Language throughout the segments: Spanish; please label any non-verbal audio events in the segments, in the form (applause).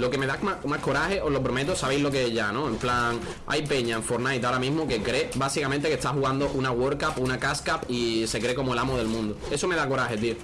lo que me da más, coraje, os lo prometo, sabéis lo que es ya, ¿no? En plan, hay peña en Fortnite ahora mismo que cree básicamente que está jugando una World Cup, una Cash y se cree como el amo del mundo. Eso me da coraje, tío.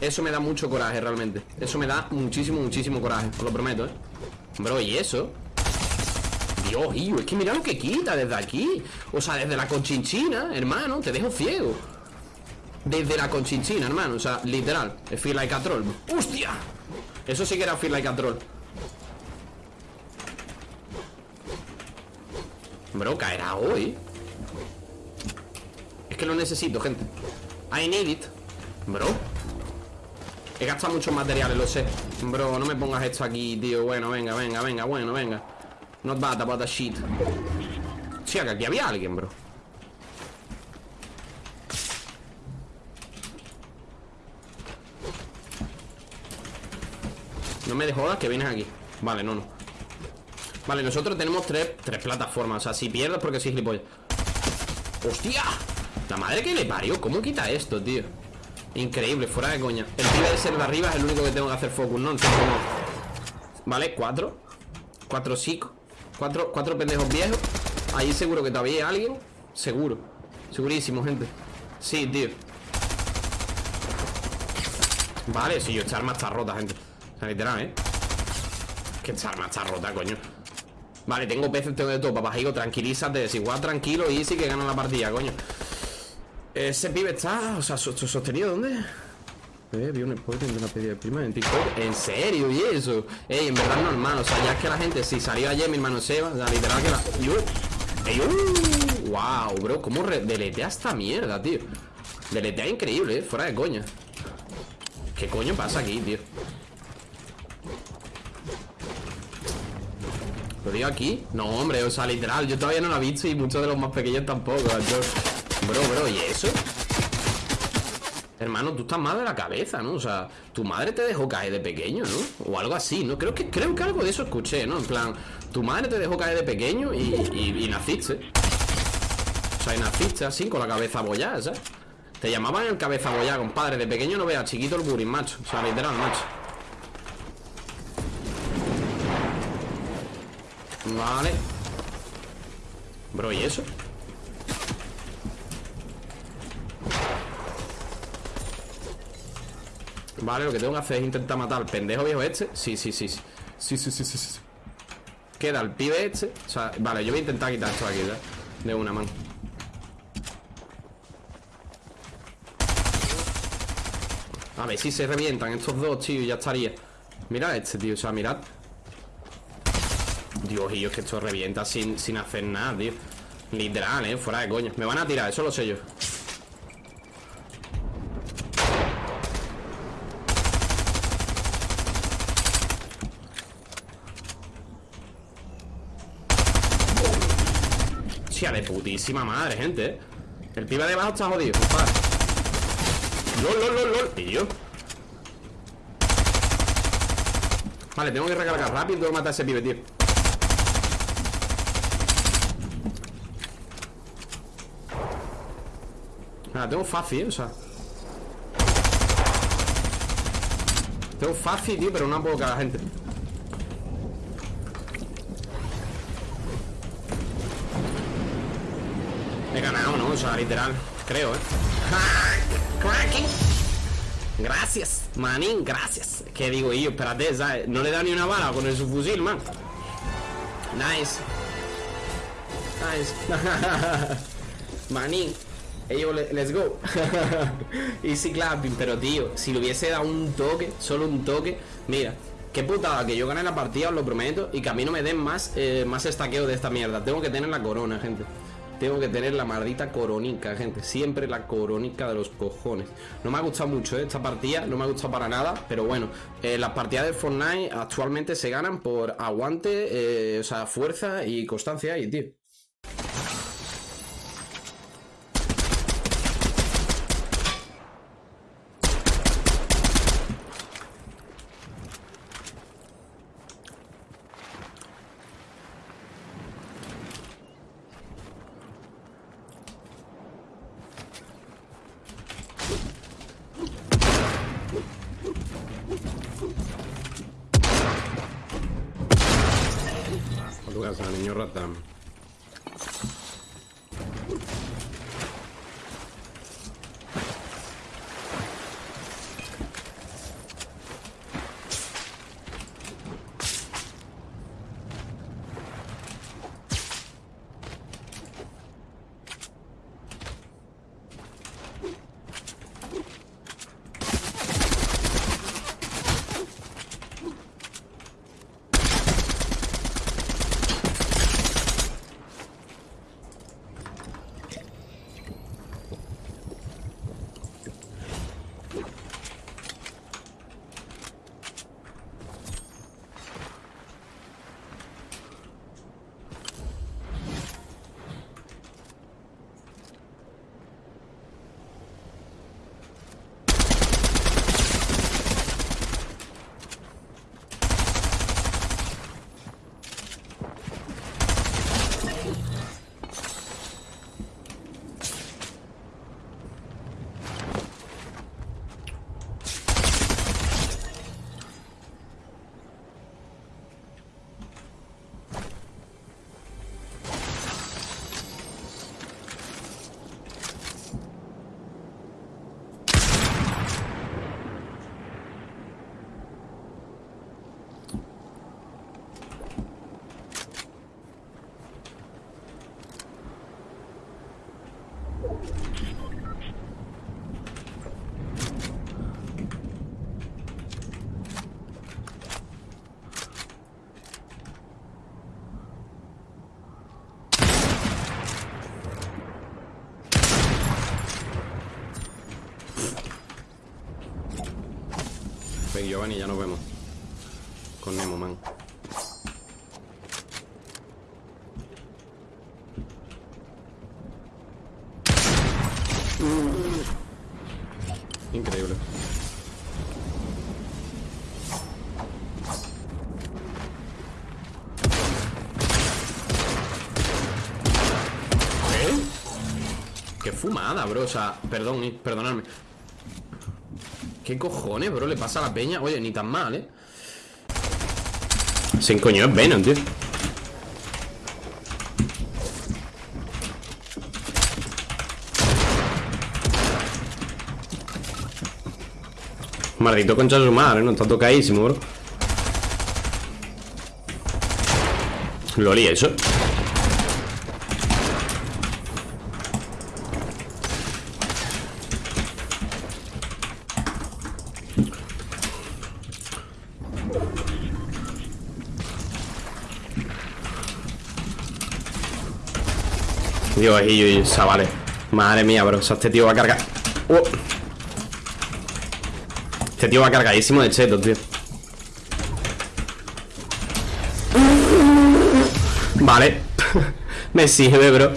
Eso me da mucho coraje, realmente. Eso me da muchísimo, muchísimo coraje, os lo prometo, ¿eh? Bro, ¿y eso? Dios, tío, es que mira lo que quita desde aquí O sea, desde la conchinchina, hermano Te dejo ciego Desde la conchinchina, hermano O sea, literal Es feel like a troll ¡Hostia! Eso sí que era feel like a Bro, caerá hoy. Es que lo necesito, gente. I need it. Bro. He gastado muchos materiales, lo sé. Bro, no me pongas esto aquí, tío. Bueno, venga, venga, venga, bueno, venga. Not bad about the shit. Sí, que aquí había alguien, bro. No me jodas que vienes aquí. Vale, no, no Vale, nosotros tenemos tres, tres plataformas O sea, si pierdes porque soy gilipollas. ¡Hostia! La madre que le parió ¿Cómo quita esto, tío? Increíble, fuera de coña. El pibe de ser de arriba es el único que tengo que hacer focus, ¿no? Vale, cuatro. Cuatro psico Cuatro, cuatro pendejos viejos. Ahí seguro que todavía hay alguien. Seguro. Segurísimo, gente. Sí, tío. Vale, sí, yo esta arma está rota, gente. O sea, literal, ¿eh? Que esta arma está rota, coño Vale, tengo peces, tengo de todo Papajigo, tranquilízate Igual tranquilo y sí que gana la partida, coño Ese pibe está, o sea, sostenido, ¿dónde? Eh, vi un spoiler de una pedida de prima en TikTok ¿En serio? ¿Y eso? Ey, en verdad normal O sea, ya es que la gente Si salió ayer mi hermano Seba O sea, literal que la... ¡Ey, uh! ¡Wow, bro! ¿Cómo deletea esta mierda, tío? Deletea increíble, ¿eh? Fuera de coña ¿Qué coño pasa aquí, tío? ¿Lo digo aquí? No, hombre, o sea, literal Yo todavía no lo he visto Y muchos de los más pequeños tampoco Bro, bro, ¿y eso? Hermano, tú estás mal de la cabeza, ¿no? O sea, tu madre te dejó caer de pequeño, ¿no? O algo así, ¿no? Creo que, creo que algo de eso escuché, ¿no? En plan, tu madre te dejó caer de pequeño y, naciste O sea, y naciste así, con la cabeza abollada, ¿sabes? Te llamaban el cabeza abollada, compadre De pequeño no veas, chiquito el bullying, macho O sea, literal, macho Vale. Bro, ¿y eso? Vale, lo que tengo que hacer es intentar matar al pendejo viejo este. Sí, sí, sí Sí, sí, sí, sí, sí. Queda el pibe este. O sea, vale, yo voy a intentar quitar esto aquí ¿eh? De una mano A ver si se revientan estos dos, tío Ya estaría. Mira este, tío, o sea, mirad Dios, y yo es que esto revienta sin, sin hacer nada, tío. Literal, eh, fuera de coño. Me van a tirar, eso lo sé yo. De putísima madre, gente El pibe de abajo está jodido, compadre. LOL, lol, lol, lol. Tío Vale, tengo que recargar rápido Tengo que matar a ese pibe, tío Tengo fácil, o sea Tengo fácil, tío, pero no puedo cagar gente He ganado, ¿no? O sea, literal Creo, ¿eh? Gracias, manín, gracias ¿Qué digo yo? Espérate, ¿sabes? No le da ni una bala con el subfusil, man Nice Nice (laughs) Manín Ellos, let's go (laughs) Easy clapping, pero tío Si le hubiese dado un toque, solo un toque Mira, qué putada que yo gane la partida, os lo prometo Y que a mí no me den más, eh, más estaqueo de esta mierda Tengo que tener la corona, gente tengo que tener la maldita coronica, gente. Siempre la coronica de los cojones. No me ha gustado mucho ¿eh? esta partida, no me ha gustado para nada. Pero bueno, eh, las partidas de Fortnite actualmente se ganan por aguante, eh, o sea, fuerza y constancia y, tío. Coño rata. Ven, Giovanni, ya nos vemos. Con Nemo, man. Increíble. ¿Eh? Qué fumada, bro. O sea, perdón, eh, perdonadme. ¿Qué cojones, bro? Le pasa a la peña. Oye, ni tan mal, ¿eh? Sin coño es Venom, tío. Maldito concha de su madre, no está tocadísimo, bro. Loli, eso. Dios, y, chavales. Madre mía, bro, o sea, este tío va a cargar. Uh. Este tío va cargadísimo de chetos, tío. Vale. (laughs) Me sirve, bro.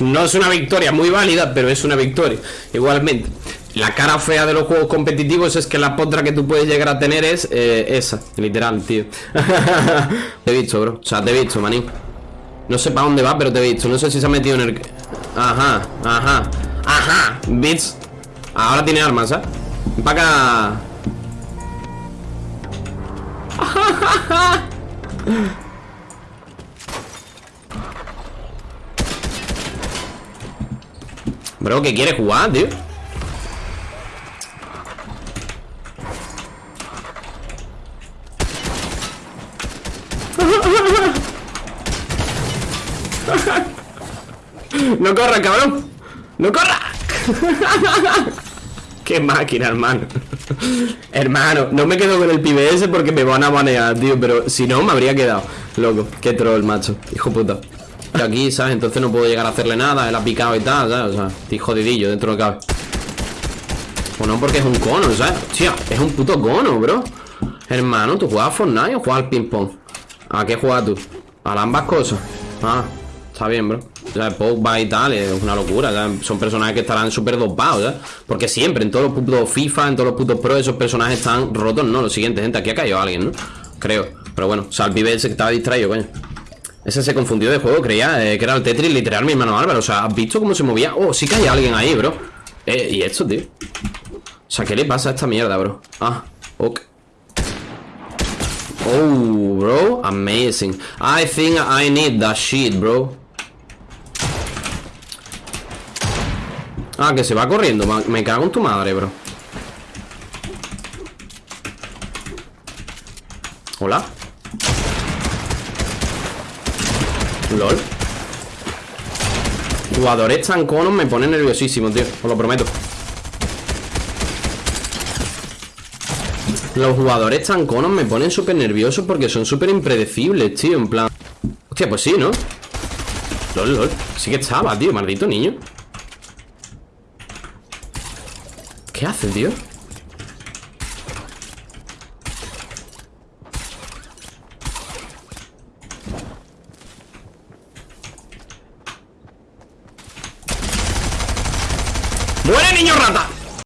No es una victoria muy válida, pero es una victoria. Igualmente la cara fea de los juegos competitivos es que la potra que tú puedes llegar a tener es eh, esa, literal, tío. (laughs) te he visto, bro. O sea, te he visto, manín. No sé para dónde va, pero te he visto. No sé si se ha metido en el... Ajá, ajá, ajá. Bits. Ahora tiene armas, ¿eh? Para acá. (laughs) Bro, ¿qué quiere jugar, tío? ¡No corra, cabrón! ¡No corra! (laughs) ¡Qué máquina, hermano! hermano, no me quedo con el PBS porque me van a banear, tío Pero si no, me habría quedado Loco, qué troll, macho Hijo puta Aquí, ¿sabes? Entonces no puedo llegar a hacerle nada Él ha picado y tal, ¿sabes? O sea, estoy jodidillo dentro de cabe O no, porque es un cono, ¿sabes? Hostia, es un puto cono, bro Hermano, ¿tú juegas a Fortnite o juegas al ping-pong? ¿A qué juegas tú? A ambas cosas Ah, está bien, bro sea, Pogba y tal, es una locura Son personajes que estarán súper dopados, ¿sabes? Porque siempre, en todos los putos FIFA, en todos los putos Pro Esos personajes están rotos, ¿no? Lo siguiente, gente, aquí ha caído alguien, ¿no? Creo, pero bueno, o sea, el pibe ese que estaba distraído, coño Ese se confundió de juego, creía eh, que era el Tetris literal, mi hermano Álvaro O sea, ¿has visto cómo se movía? Oh, sí que hay alguien ahí, bro Eh, ¿y esto, tío? O sea, ¿qué le pasa a esta mierda, bro? Ah, ok Oh, bro, amazing. I think I need that shit, bro. Ah, que se va corriendo. Me cago en tu madre, bro. Hola. LOL. Jugadores tan conos me ponen nerviosísimo, tío. Os lo prometo. Los jugadores tan conos me ponen súper nerviosos porque son súper impredecibles, tío. En plan. Hostia, pues sí, ¿no? LOL, LOL. Sí que estaba, tío. Maldito niño. ¿Qué hace, tío?